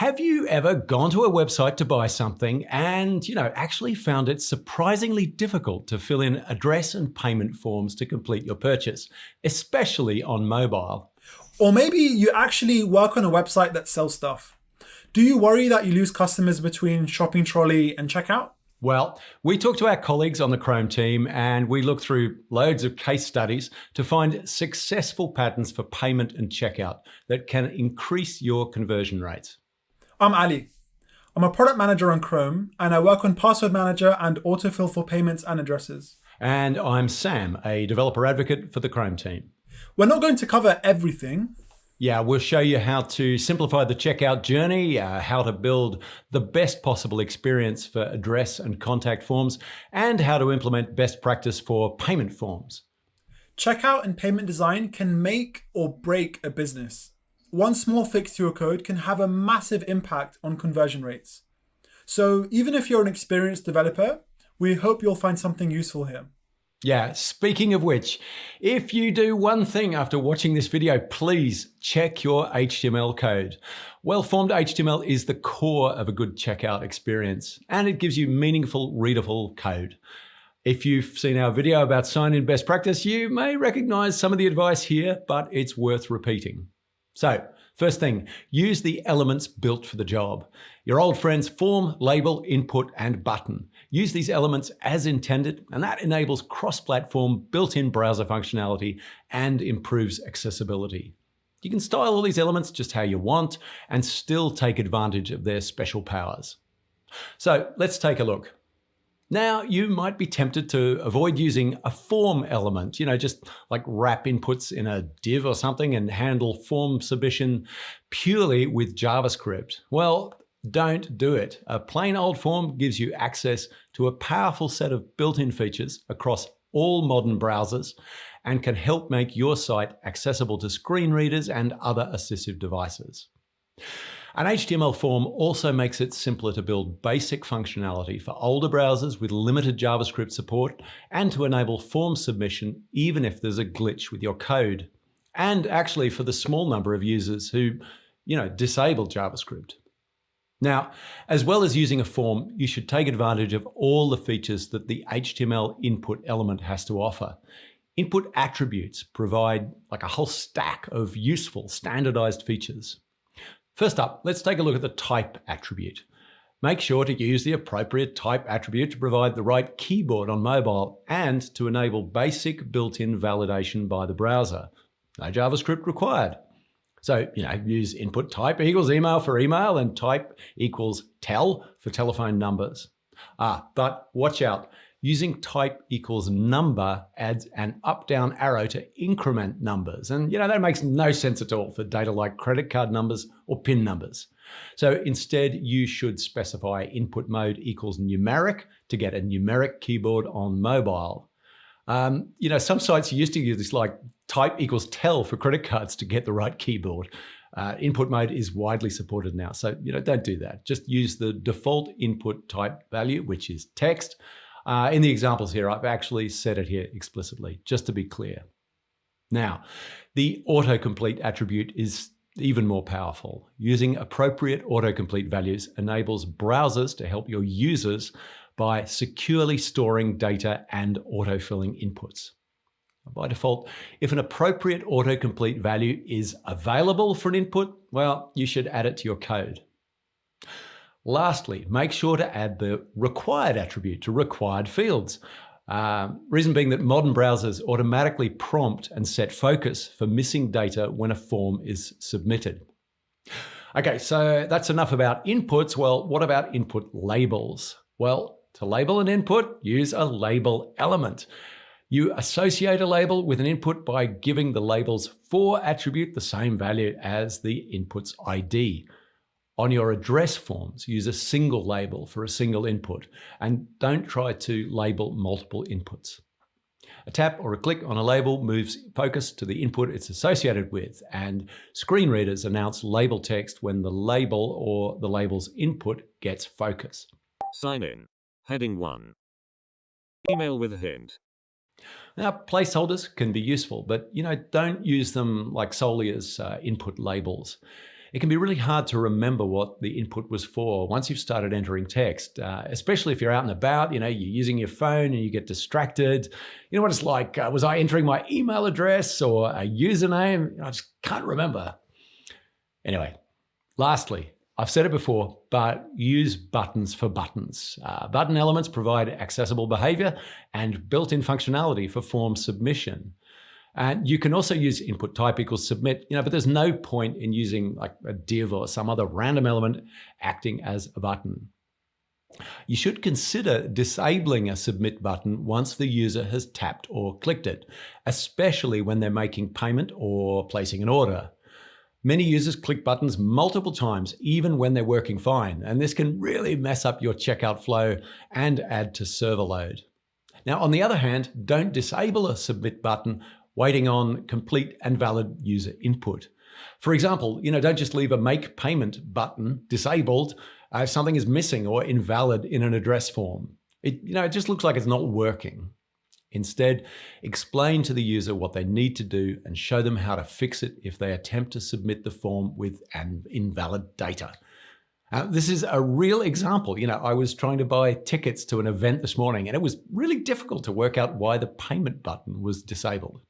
Have you ever gone to a website to buy something and, you know, actually found it surprisingly difficult to fill in address and payment forms to complete your purchase, especially on mobile? Or maybe you actually work on a website that sells stuff. Do you worry that you lose customers between shopping trolley and checkout? Well, we talked to our colleagues on the Chrome team and we looked through loads of case studies to find successful patterns for payment and checkout that can increase your conversion rates. I'm Ali. I'm a product manager on Chrome and I work on Password Manager and autofill for payments and addresses. And I'm Sam, a developer advocate for the Chrome team. We're not going to cover everything, yeah, we'll show you how to simplify the checkout journey, uh, how to build the best possible experience for address and contact forms, and how to implement best practice for payment forms. Checkout and payment design can make or break a business. One small fix to your code can have a massive impact on conversion rates. So even if you're an experienced developer, we hope you'll find something useful here. Yeah, speaking of which, if you do one thing after watching this video, please check your HTML code. Well-formed HTML is the core of a good checkout experience, and it gives you meaningful, readable code. If you've seen our video about sign-in best practice, you may recognize some of the advice here, but it's worth repeating. So First thing, use the elements built for the job. Your old friends form, label, input, and button. Use these elements as intended, and that enables cross-platform built-in browser functionality and improves accessibility. You can style all these elements just how you want and still take advantage of their special powers. So let's take a look. Now, you might be tempted to avoid using a form element, you know, just like wrap inputs in a div or something and handle form submission purely with JavaScript. Well, don't do it. A plain old form gives you access to a powerful set of built-in features across all modern browsers and can help make your site accessible to screen readers and other assistive devices. An HTML form also makes it simpler to build basic functionality for older browsers with limited JavaScript support and to enable form submission even if there's a glitch with your code. And actually for the small number of users who, you know, disable JavaScript. Now, as well as using a form, you should take advantage of all the features that the HTML input element has to offer. Input attributes provide like a whole stack of useful standardized features. First up, let's take a look at the type attribute. Make sure to use the appropriate type attribute to provide the right keyboard on mobile and to enable basic built-in validation by the browser. No JavaScript required. So, you know, use input type equals email for email and type equals tel for telephone numbers. Ah, but watch out. Using type equals number adds an up-down arrow to increment numbers. And you know, that makes no sense at all for data like credit card numbers or PIN numbers. So instead, you should specify input mode equals numeric to get a numeric keyboard on mobile. Um, you know, some sites used to use this like type equals tel for credit cards to get the right keyboard. Uh, input mode is widely supported now. So, you know, don't do that. Just use the default input type value, which is text. Uh, in the examples here, I've actually said it here explicitly, just to be clear. Now, the autocomplete attribute is even more powerful. Using appropriate autocomplete values enables browsers to help your users by securely storing data and autofilling inputs. By default, if an appropriate autocomplete value is available for an input, well, you should add it to your code. Lastly, make sure to add the required attribute to required fields. Uh, reason being that modern browsers automatically prompt and set focus for missing data when a form is submitted. Okay, so that's enough about inputs. Well, what about input labels? Well, to label an input, use a label element. You associate a label with an input by giving the label's for attribute the same value as the input's ID. On your address forms, use a single label for a single input and don't try to label multiple inputs. A tap or a click on a label moves focus to the input it's associated with, and screen readers announce label text when the label or the label's input gets focus. Sign in. Heading 1. Email with a hint. Now, placeholders can be useful, but you know, don't use them like solely as uh, input labels. It can be really hard to remember what the input was for once you've started entering text, uh, especially if you're out and about, you know, you're using your phone and you get distracted. You know what it's like? Uh, was I entering my email address or a username? I just can't remember. Anyway, lastly, I've said it before, but use buttons for buttons. Uh, button elements provide accessible behavior and built-in functionality for form submission. And you can also use input type equals submit, you know, but there's no point in using like a div or some other random element acting as a button. You should consider disabling a submit button once the user has tapped or clicked it, especially when they're making payment or placing an order. Many users click buttons multiple times, even when they're working fine, and this can really mess up your checkout flow and add to server load. Now, on the other hand, don't disable a submit button waiting on complete and valid user input. For example, you know, don't just leave a make payment button disabled if something is missing or invalid in an address form. It, you know, it just looks like it's not working. Instead, explain to the user what they need to do and show them how to fix it if they attempt to submit the form with an invalid data. Uh, this is a real example. You know, I was trying to buy tickets to an event this morning and it was really difficult to work out why the payment button was disabled.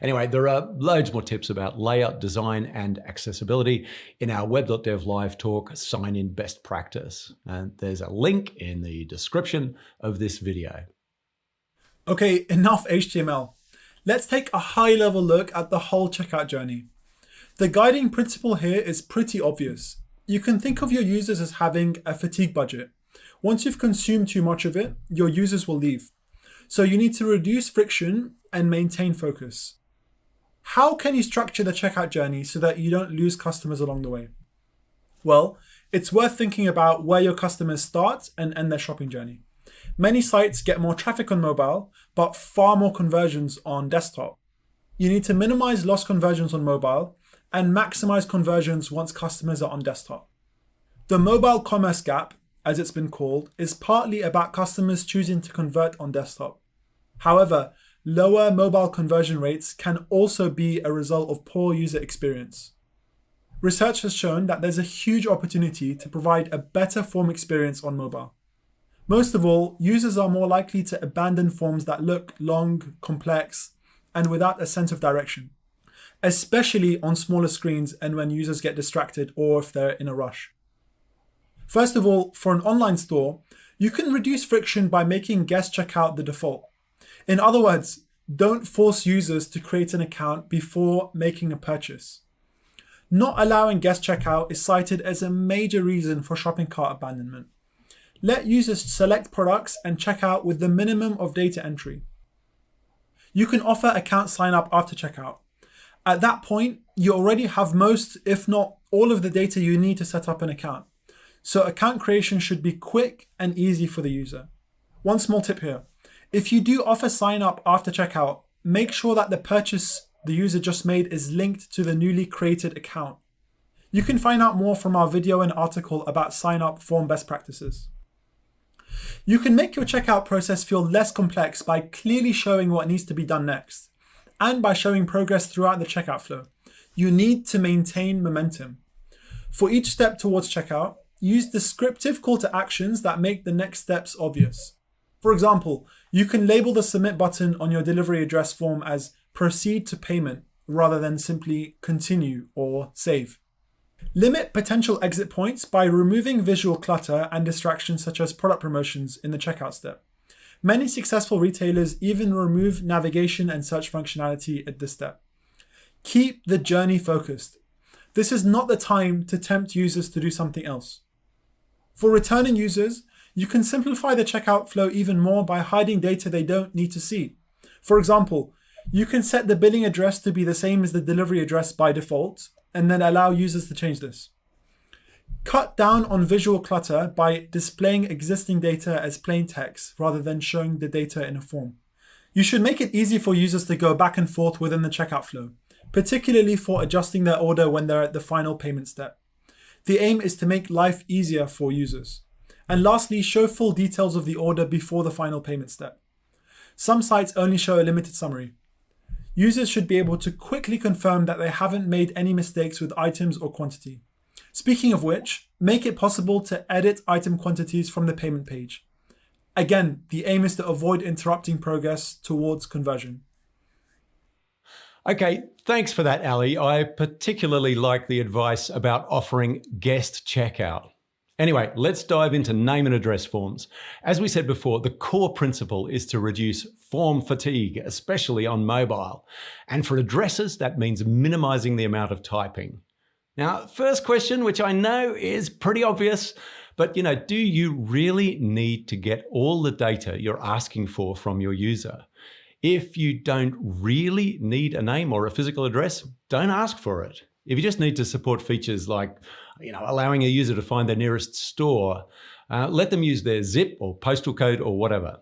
Anyway, there are loads more tips about layout, design, and accessibility in our web.dev live talk, Sign in Best Practice. And there's a link in the description of this video. Okay, enough HTML. Let's take a high level look at the whole checkout journey. The guiding principle here is pretty obvious. You can think of your users as having a fatigue budget. Once you've consumed too much of it, your users will leave. So you need to reduce friction and maintain focus. How can you structure the checkout journey so that you don't lose customers along the way? Well, it's worth thinking about where your customers start and end their shopping journey. Many sites get more traffic on mobile, but far more conversions on desktop. You need to minimize lost conversions on mobile and maximize conversions once customers are on desktop. The mobile commerce gap, as it's been called, is partly about customers choosing to convert on desktop. However, Lower mobile conversion rates can also be a result of poor user experience. Research has shown that there's a huge opportunity to provide a better form experience on mobile. Most of all, users are more likely to abandon forms that look long, complex, and without a sense of direction, especially on smaller screens and when users get distracted or if they're in a rush. First of all, for an online store, you can reduce friction by making guest checkout the default. In other words, don't force users to create an account before making a purchase. Not allowing guest checkout is cited as a major reason for shopping cart abandonment. Let users select products and check out with the minimum of data entry. You can offer account sign up after checkout. At that point, you already have most, if not all of the data you need to set up an account. So account creation should be quick and easy for the user. One small tip here. If you do offer sign up after checkout, make sure that the purchase the user just made is linked to the newly created account. You can find out more from our video and article about sign up form best practices. You can make your checkout process feel less complex by clearly showing what needs to be done next and by showing progress throughout the checkout flow. You need to maintain momentum. For each step towards checkout, use descriptive call to actions that make the next steps obvious. For example, you can label the submit button on your delivery address form as proceed to payment rather than simply continue or save. Limit potential exit points by removing visual clutter and distractions such as product promotions in the checkout step. Many successful retailers even remove navigation and search functionality at this step. Keep the journey focused. This is not the time to tempt users to do something else. For returning users, you can simplify the checkout flow even more by hiding data they don't need to see. For example, you can set the billing address to be the same as the delivery address by default, and then allow users to change this. Cut down on visual clutter by displaying existing data as plain text rather than showing the data in a form. You should make it easy for users to go back and forth within the checkout flow, particularly for adjusting their order when they're at the final payment step. The aim is to make life easier for users. And lastly, show full details of the order before the final payment step. Some sites only show a limited summary. Users should be able to quickly confirm that they haven't made any mistakes with items or quantity. Speaking of which, make it possible to edit item quantities from the payment page. Again, the aim is to avoid interrupting progress towards conversion. Okay, thanks for that, Ali. I particularly like the advice about offering guest checkout. Anyway, let's dive into name and address forms. As we said before, the core principle is to reduce form fatigue, especially on mobile. And for addresses, that means minimizing the amount of typing. Now, first question, which I know is pretty obvious, but you know, do you really need to get all the data you're asking for from your user? If you don't really need a name or a physical address, don't ask for it. If you just need to support features like you know, allowing a user to find their nearest store, uh, let them use their zip or postal code or whatever.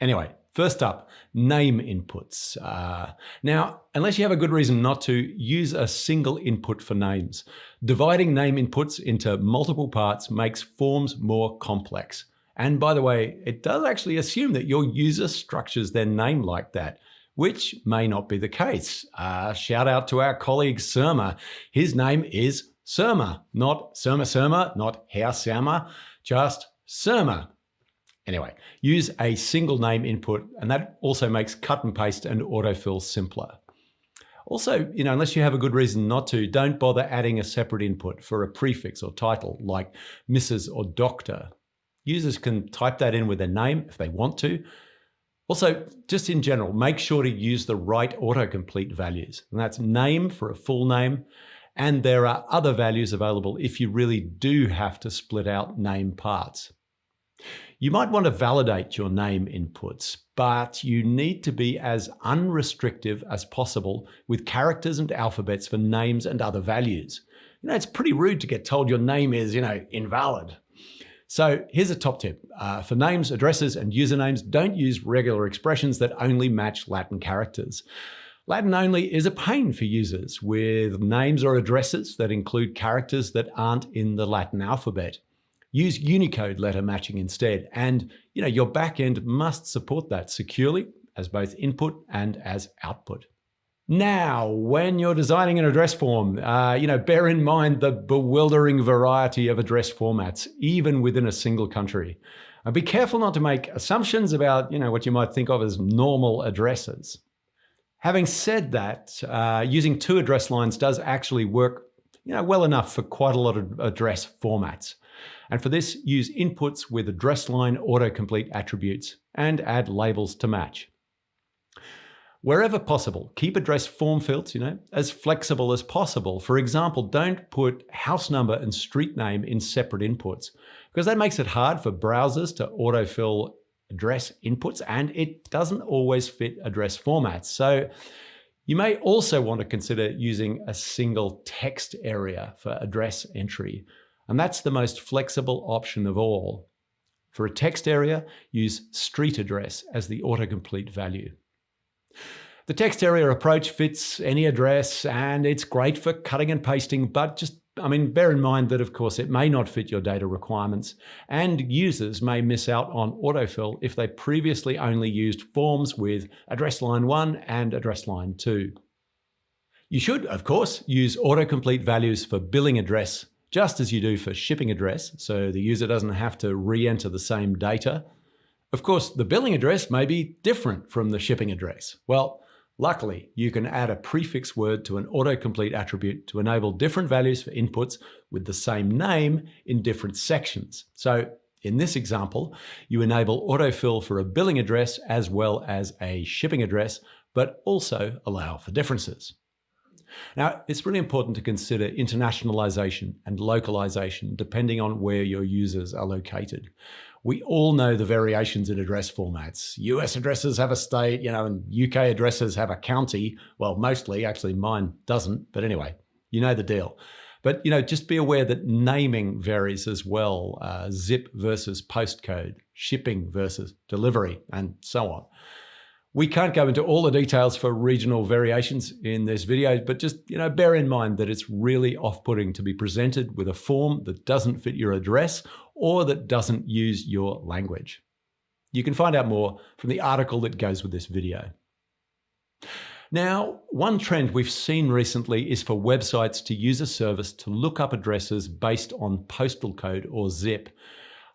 Anyway, first up, name inputs. Uh, now, unless you have a good reason not to, use a single input for names. Dividing name inputs into multiple parts makes forms more complex. And by the way, it does actually assume that your user structures their name like that, which may not be the case. Uh, shout out to our colleague Surma. His name is Surma, not Surma Surma, not Herr Surma, just Surma. Anyway, use a single name input, and that also makes cut and paste and autofill simpler. Also, you know, unless you have a good reason not to, don't bother adding a separate input for a prefix or title like Mrs. or Doctor. Users can type that in with their name if they want to. Also, just in general, make sure to use the right autocomplete values. And that's name for a full name. And there are other values available if you really do have to split out name parts. You might want to validate your name inputs, but you need to be as unrestrictive as possible with characters and alphabets for names and other values. You know, it's pretty rude to get told your name is, you know, invalid. So here's a top tip. Uh, for names, addresses, and usernames, don't use regular expressions that only match Latin characters. Latin only is a pain for users with names or addresses that include characters that aren't in the Latin alphabet. Use Unicode letter matching instead, and you know your backend must support that securely as both input and as output. Now, when you're designing an address form, uh, you know, bear in mind the bewildering variety of address formats, even within a single country. And be careful not to make assumptions about, you know, what you might think of as normal addresses. Having said that, uh, using two address lines does actually work, you know, well enough for quite a lot of address formats. And for this, use inputs with address line autocomplete attributes and add labels to match. Wherever possible, keep address form fields, you know, as flexible as possible. For example, don't put house number and street name in separate inputs because that makes it hard for browsers to autofill address inputs and it doesn't always fit address formats. So you may also want to consider using a single text area for address entry. And that's the most flexible option of all. For a text area, use street address as the autocomplete value. The text area approach fits any address and it's great for cutting and pasting, but just, I mean, bear in mind that of course it may not fit your data requirements and users may miss out on autofill if they previously only used forms with address line 1 and address line 2. You should, of course, use autocomplete values for billing address just as you do for shipping address, so the user doesn't have to re-enter the same data. Of course, the billing address may be different from the shipping address. Well, luckily, you can add a prefix word to an autocomplete attribute to enable different values for inputs with the same name in different sections. So in this example, you enable autofill for a billing address as well as a shipping address, but also allow for differences. Now, it's really important to consider internationalization and localization depending on where your users are located. We all know the variations in address formats. US addresses have a state, you know, and UK addresses have a county. Well, mostly, actually mine doesn't, but anyway, you know the deal. But you know, just be aware that naming varies as well. Uh, zip versus postcode, shipping versus delivery, and so on. We can't go into all the details for regional variations in this video, but just you know, bear in mind that it's really off-putting to be presented with a form that doesn't fit your address or that doesn't use your language. You can find out more from the article that goes with this video. Now, one trend we've seen recently is for websites to use a service to look up addresses based on postal code or zip.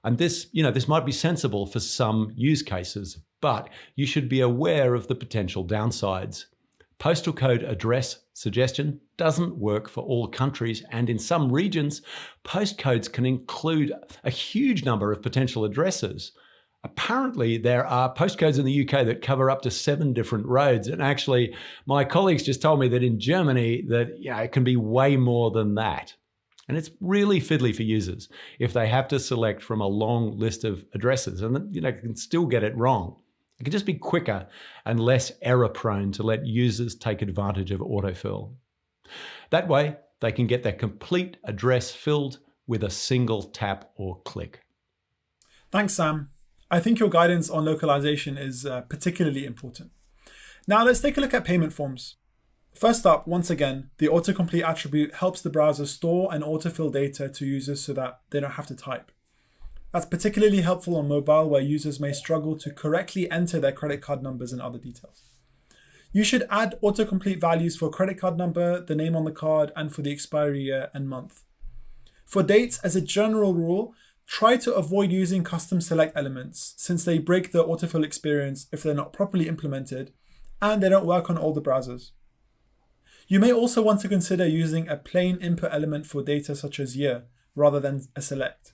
And this, you know, this might be sensible for some use cases, but you should be aware of the potential downsides. Postal code address suggestion doesn't work for all countries, and in some regions, postcodes can include a huge number of potential addresses. Apparently, there are postcodes in the UK that cover up to seven different roads. And actually, my colleagues just told me that in Germany, that know, it can be way more than that. And it's really fiddly for users if they have to select from a long list of addresses and you know can still get it wrong. It can just be quicker and less error prone to let users take advantage of autofill. That way, they can get their complete address filled with a single tap or click. Thanks, Sam. I think your guidance on localization is uh, particularly important. Now let's take a look at payment forms. First up, once again, the autocomplete attribute helps the browser store and autofill data to users so that they don't have to type. That's particularly helpful on mobile where users may struggle to correctly enter their credit card numbers and other details. You should add autocomplete values for credit card number, the name on the card, and for the expiry year and month. For dates, as a general rule, try to avoid using custom select elements since they break the autofill experience if they're not properly implemented and they don't work on all the browsers. You may also want to consider using a plain input element for data such as year, rather than a select.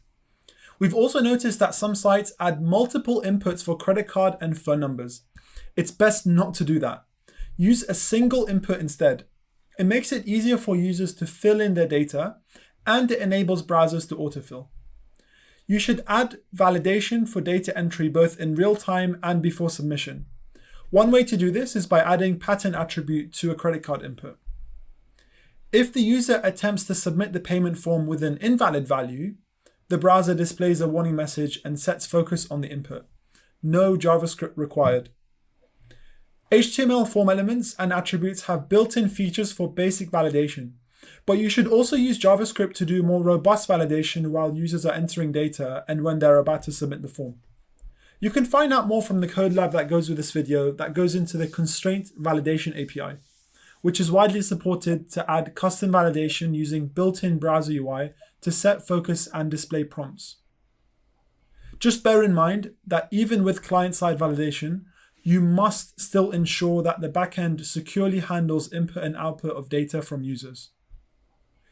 We've also noticed that some sites add multiple inputs for credit card and phone numbers. It's best not to do that. Use a single input instead. It makes it easier for users to fill in their data, and it enables browsers to autofill. You should add validation for data entry both in real time and before submission. One way to do this is by adding pattern attribute to a credit card input. If the user attempts to submit the payment form with an invalid value, the browser displays a warning message and sets focus on the input. No JavaScript required. HTML form elements and attributes have built-in features for basic validation, but you should also use JavaScript to do more robust validation while users are entering data and when they're about to submit the form. You can find out more from the code lab that goes with this video that goes into the constraint validation API which is widely supported to add custom validation using built-in browser UI to set focus and display prompts. Just bear in mind that even with client-side validation, you must still ensure that the backend securely handles input and output of data from users.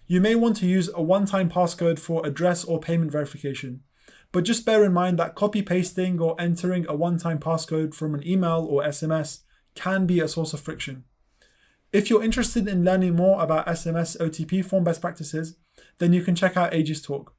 You may want to use a one-time passcode for address or payment verification, but just bear in mind that copy-pasting or entering a one-time passcode from an email or SMS can be a source of friction. If you're interested in learning more about SMS OTP form best practices, then you can check out Eiji's Talk.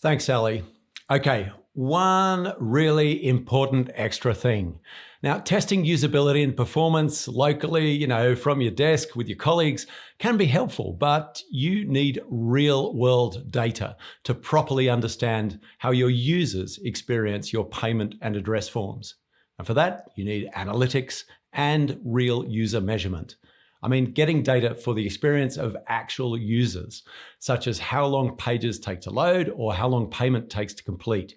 Thanks, Ali. Okay, one really important extra thing. Now, testing usability and performance locally, you know, from your desk with your colleagues can be helpful, but you need real world data to properly understand how your users experience your payment and address forms. And for that, you need analytics and real user measurement. I mean, getting data for the experience of actual users, such as how long pages take to load or how long payment takes to complete.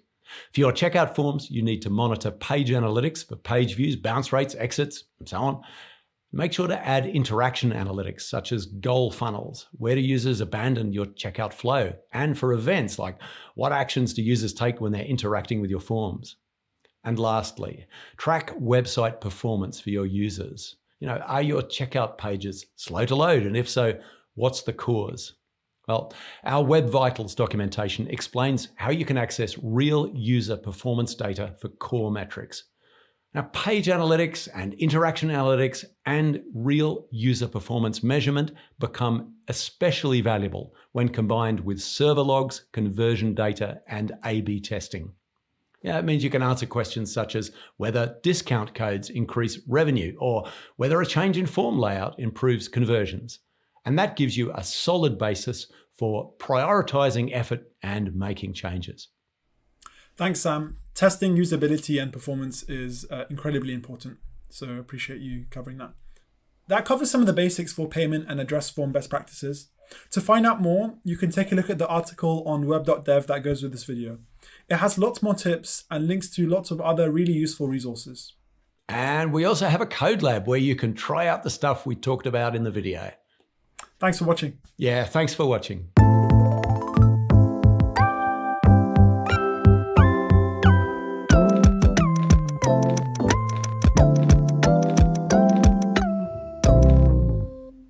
For your checkout forms, you need to monitor page analytics for page views, bounce rates, exits, and so on. Make sure to add interaction analytics, such as goal funnels. Where do users abandon your checkout flow? And for events, like what actions do users take when they're interacting with your forms? And lastly, track website performance for your users. You know, are your checkout pages slow to load? And if so, what's the cause? Well, our Web Vitals documentation explains how you can access real user performance data for core metrics. Now, page analytics and interaction analytics and real user performance measurement become especially valuable when combined with server logs, conversion data, and A-B testing. Yeah, it means you can answer questions such as whether discount codes increase revenue or whether a change in form layout improves conversions. And that gives you a solid basis for prioritizing effort and making changes. Thanks, Sam. Testing usability and performance is uh, incredibly important. So appreciate you covering that. That covers some of the basics for payment and address form best practices. To find out more, you can take a look at the article on web.dev that goes with this video. It has lots more tips and links to lots of other really useful resources. And we also have a code lab where you can try out the stuff we talked about in the video. Thanks for watching. Yeah, thanks for watching.